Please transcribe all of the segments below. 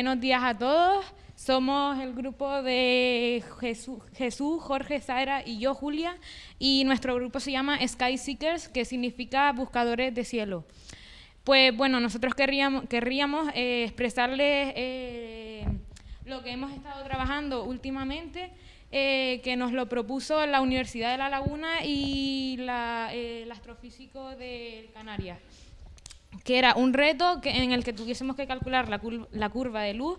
buenos días a todos. Somos el grupo de Jesús, Jorge, Zaira y yo, Julia, y nuestro grupo se llama Sky Seekers, que significa buscadores de cielo. Pues bueno, nosotros querríamos, eh, expresarles eh, lo que hemos estado trabajando últimamente, eh, que nos lo propuso la Universidad de La Laguna y el astrofísico de Canarias que era un reto en el que tuviésemos que calcular la, curva de luz,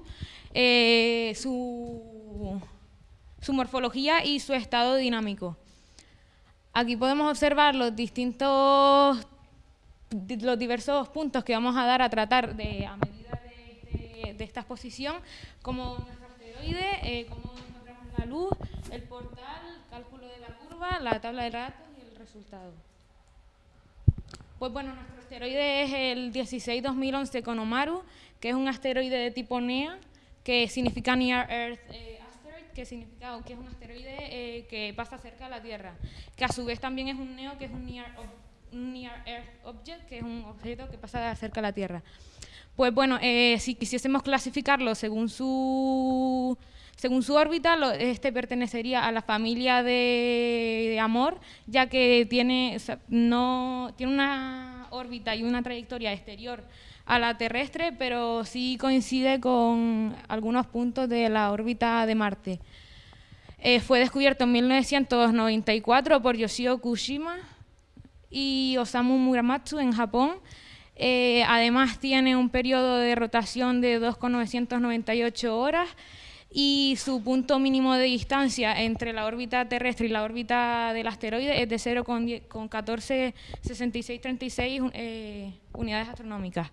eh, su, morfología y su estado dinámico. Aquí podemos observar los distintos, los diversos puntos que vamos a dar a tratar de, a medida de, esta exposición, como nuestro asteroide, eh, cómo encontramos la luz, el portal, cálculo de la curva, la tabla de datos y el resultado. Pues bueno, nuestro asteroide es el 16-2011 Konomaru, que es un asteroide de tipo NEA, que significa Near Earth eh, Asteroid, que significa que es un asteroide eh, que pasa cerca de la Tierra, que a su vez también es un NEO, que es un Near, Near Earth Object, que es un objeto que pasa cerca de la Tierra. Pues bueno, eh, si quisiésemos clasificarlo según su según su órbita, este pertenecería a la familia de, Amor, ya que tiene, no, tiene una órbita y una trayectoria exterior a la terrestre, pero sí coincide con algunos puntos de la órbita de Marte. Eh, fue descubierto en 1994 por Yoshio Kushima y Osamu Muramatsu en Japón. Eh, además tiene un periodo de rotación de 2,998 horas y su punto mínimo de distancia entre la órbita terrestre y la órbita del asteroide es de 0,146636 eh, unidades astronómicas.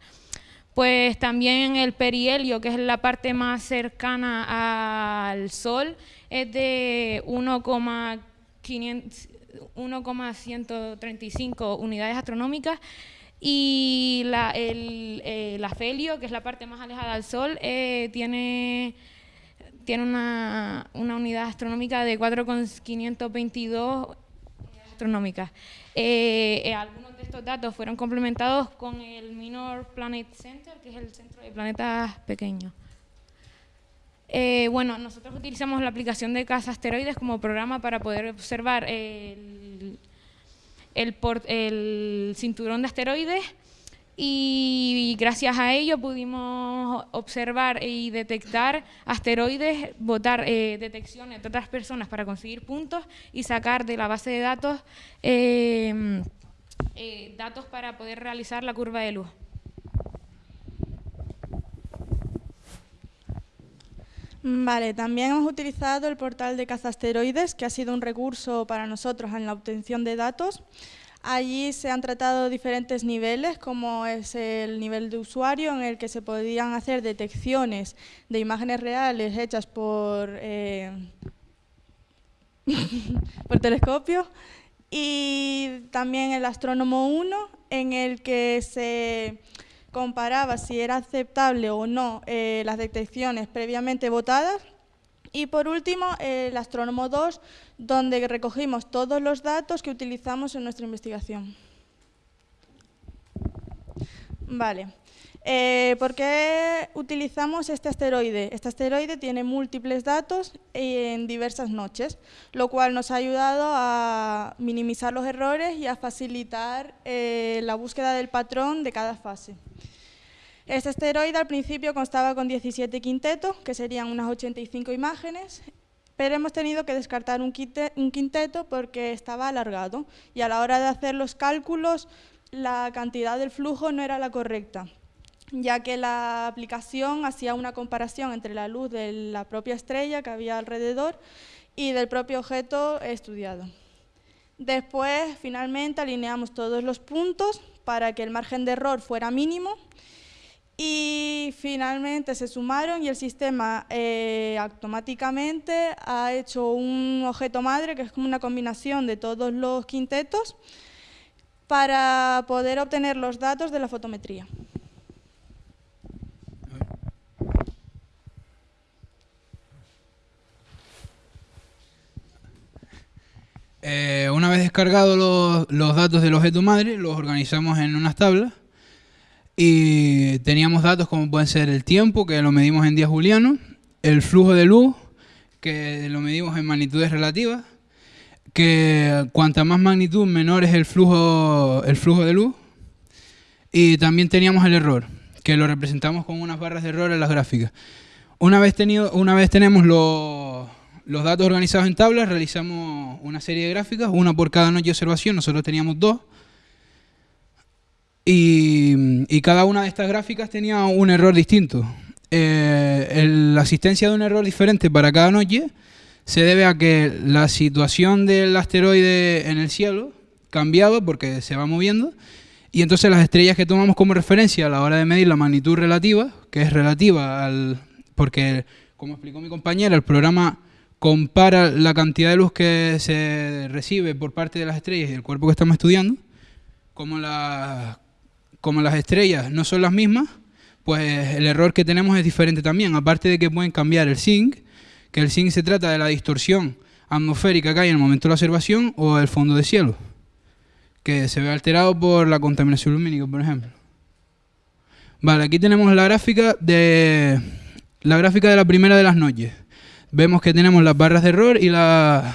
Pues también el perihelio, que es la parte más cercana al Sol, es de 1,135 unidades astronómicas y la, el, eh, afelio, que es la parte más alejada del Sol, eh, tiene tiene una, unidad astronómica de 4,522 astronómicas. Eh, eh, algunos de estos datos fueron complementados con el Minor Planet Center, que es el centro de planetas pequeños. Eh, bueno, nosotros utilizamos la aplicación de Casa Asteroides como programa para poder observar el, el, el cinturón de asteroides y gracias a ello pudimos observar y detectar asteroides, votar eh, detecciones de otras personas para conseguir puntos y sacar de la base de datos em, eh, datos para poder realizar la curva de luz. Vale, también hemos utilizado el portal de caza asteroides, que ha sido un recurso para nosotros en la obtención de datos. Allí se han tratado diferentes niveles, como es el nivel de usuario, en el que se podían hacer detecciones de imágenes reales hechas por, eh, por telescopio, y también el astrónomo 1, en el que se comparaba si era aceptable o no eh, las detecciones previamente votadas y por último, el Astrónomo 2, donde recogimos todos los datos que utilizamos en nuestra investigación. Vale. Eh, ¿Por qué utilizamos este asteroide? Este asteroide tiene múltiples datos en diversas noches, lo cual nos ha ayudado a minimizar los errores y a facilitar eh, la búsqueda del patrón de cada fase. Este asteroide al principio constaba con 17 quintetos, que serían unas 85 imágenes, pero hemos tenido que descartar un, quinteto porque estaba alargado y a la hora de hacer los cálculos la cantidad del flujo no era la correcta, ya que la aplicación hacía una comparación entre la luz de la propia estrella que había alrededor y del propio objeto estudiado. Después, finalmente, alineamos todos los puntos para que el margen de error fuera mínimo y finalmente se sumaron y el sistema eh, automáticamente ha hecho un objeto madre que es como una combinación de todos los quintetos para poder obtener los datos de la fotometría. Eh, una vez descargados los, los datos del objeto madre, los organizamos en unas tablas Y teníamos datos como pueden ser el tiempo, que lo medimos en días julianos, el flujo de luz, que lo medimos en magnitudes relativas, que cuanta más magnitud, menor es el flujo, el flujo de luz. Y también teníamos el error, que lo representamos con unas barras de error en las gráficas. Una vez, tenido, una vez tenemos los, los datos organizados en tablas, realizamos una serie de gráficas, una por cada noche de observación, nosotros teníamos dos. Y, y cada una de estas gráficas tenía un error distinto. Eh, la asistencia de un error diferente para cada noche se debe a que la situación del asteroide en el cielo cambiaba porque se va moviendo y entonces las estrellas que tomamos como referencia a la hora de medir la magnitud relativa, que es relativa al... porque, como explicó mi compañera, el programa compara la cantidad de luz que se recibe por parte de las estrellas y el cuerpo que estamos estudiando, como, la, como las estrellas no son las mismas, pues el error que tenemos es diferente también. Aparte de que pueden cambiar el zinc, que el zinc se trata de la distorsión atmosférica que hay en el momento de la observación o el fondo de cielo, que se ve alterado por la contaminación lumínica, por ejemplo. Vale, aquí tenemos la gráfica de la gráfica de la primera de las noches vemos que tenemos las barras de error y la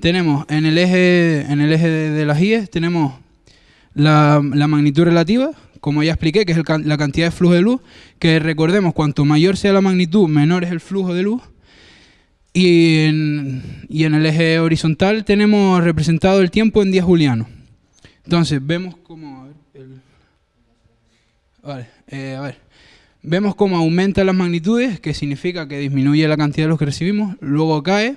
tenemos en el eje en el eje de, las IES tenemos la, magnitud relativa, como ya expliqué, que es la cantidad de flujo de luz, que recordemos, cuanto mayor sea la magnitud, menor es el flujo de luz. Y en, y en el eje horizontal tenemos representado el tiempo en días julianos. Entonces, vemos como... vale, eh, a ver. Vemos cómo aumenta las magnitudes, que significa que disminuye la cantidad de luz que recibimos, luego cae.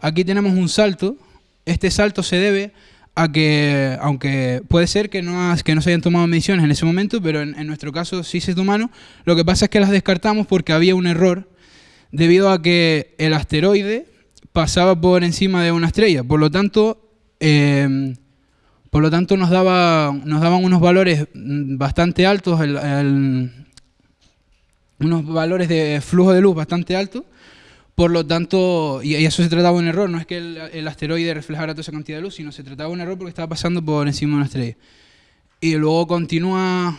Aquí tenemos un salto. Este salto se debe a que, aunque puede ser que no, que no se hayan tomado mediciones en ese momento, pero en, nuestro caso sí se tomaron, lo que pasa es que las descartamos porque había un error debido a que el asteroide pasaba por encima de una estrella. Por lo tanto, eh, por lo tanto nos, daba, nos daban unos valores bastante altos unos valores de flujo de luz bastante altos, por lo tanto, y eso se trataba de un error, no es que el, asteroide reflejara toda esa cantidad de luz, sino se trataba de un error porque estaba pasando por encima de una estrella. Y luego continúa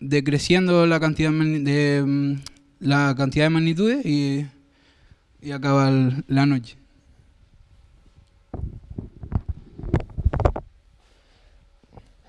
decreciendo la cantidad de, mm, la cantidad de magnitudes y, y acaba la noche.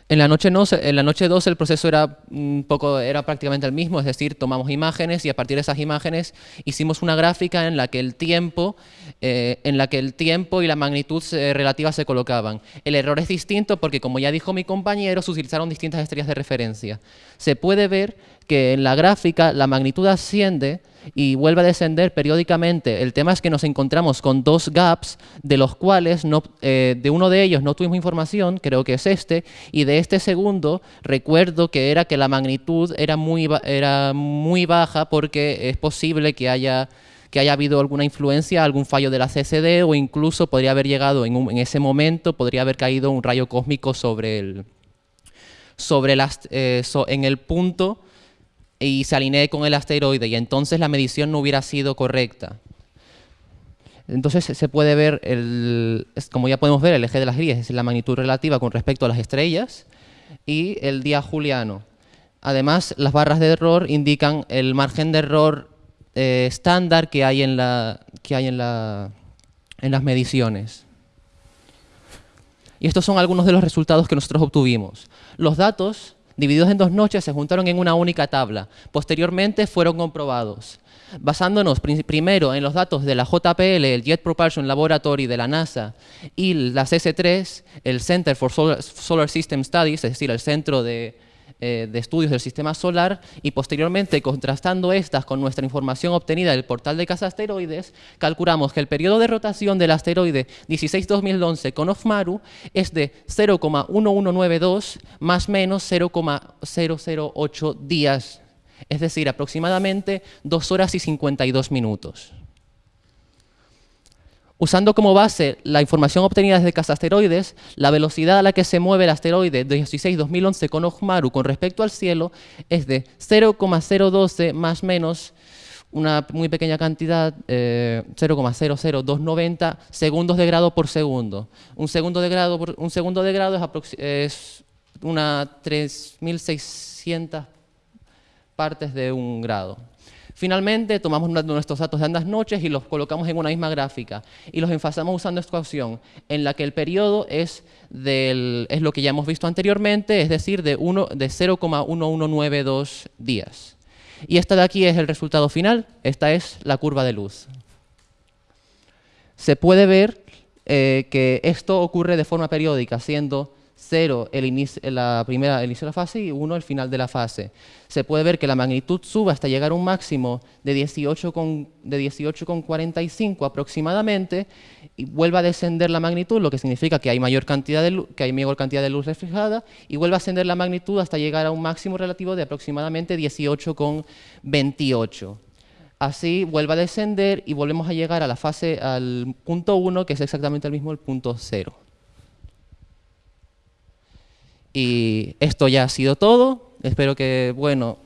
En la noche noche 2 el proceso era poco, era prácticamente el mismo, es decir, tomamos imágenes y a partir de esas imágenes hicimos una gráfica en la que el tiempo, eh, en la que el tiempo y la magnitud relativa se colocaban. El error es distinto porque, como ya dijo mi compañero, se utilizaron distintas estrellas de referencia. Se puede ver que en la gráfica la magnitud asciende y vuelve a descender periódicamente. El tema es que nos encontramos con dos gaps, de los cuales no, eh, de uno de ellos no tuvimos información, creo que es este, y de este segundo recuerdo que era que la magnitud era muy, era muy baja porque es posible que haya que haya habido alguna influencia, algún fallo de la CCD o incluso podría haber llegado en, en ese momento, podría haber caído un rayo cósmico sobre el, sobre las, eh, en el punto y se alinee con el asteroide y entonces la medición no hubiera sido correcta. Entonces se puede ver, el, como ya podemos ver, el eje de las grillas es la magnitud relativa con respecto a las estrellas y el día juliano. Además, las barras de error indican el margen de error eh, estándar que hay, en, la, que hay en, la, en las mediciones. Y estos son algunos de los resultados que nosotros obtuvimos. Los datos divididos en dos noches, se juntaron en una única tabla. Posteriormente fueron comprobados. Basándonos primero en los datos de la JPL, el Jet Propulsion Laboratory de la NASA, y la CS3, el Center for Solar System Studies, es decir, el Centro de eh, de estudios del sistema solar y posteriormente contrastando estas con nuestra información obtenida del portal de casa asteroides, calculamos que el periodo de rotación del asteroide 16-2011 con Ofmaru es de 0,1192 más menos 0,008 días, es decir, aproximadamente 2 horas y 52 minutos. Usando como base la información obtenida desde asteroides, la velocidad a la que se mueve el asteroide 16-2011 con Ojmaru con respecto al cielo es de 0,012 más menos una muy pequeña cantidad, 0,00290 eh, segundos de grado por segundo. Un segundo de grado, un segundo de grado es, unas 3.600 partes de un grado. Finalmente, tomamos nuestros datos de ambas noches y los colocamos en una misma gráfica y los enfasamos usando esta opción, en la que el periodo es, del, es lo que ya hemos visto anteriormente, es decir, de, de 0,1192 días. Y esta de aquí es el resultado final, esta es la curva de luz. Se puede ver eh, que esto ocurre de forma periódica, siendo 0 el inicio, la primera, el inicio de la fase y 1 el final de la fase. Se puede ver que la magnitud sube hasta llegar a un máximo de 18,45 de aproximadamente y vuelve a descender la magnitud, lo que significa que hay, mayor cantidad de luz, que hay mayor cantidad de luz reflejada y vuelve a ascender la magnitud hasta llegar a un máximo relativo de aproximadamente 18,28. Así vuelve a descender y volvemos a llegar a la fase, al punto 1, que es exactamente el mismo, el punto 0. Y esto ya ha sido todo. Espero que, bueno,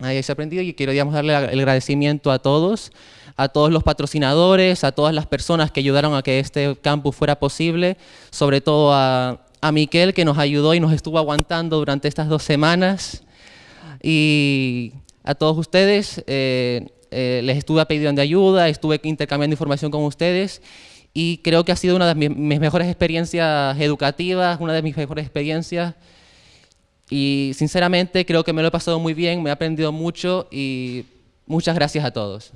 hayáis aprendido y quiero digamos, darle el agradecimiento a todos, a todos los patrocinadores, a todas las personas que ayudaron a que este campus fuera posible, sobre todo a, a Miquel que nos ayudó y nos estuvo aguantando durante estas dos semanas. Y a todos ustedes, eh, eh, les estuve pidiendo ayuda, estuve intercambiando información con ustedes y creo que ha sido una de mis, mejores experiencias educativas, una de mis mejores experiencias y sinceramente creo que me lo he pasado muy bien, me he aprendido mucho y muchas gracias a todos.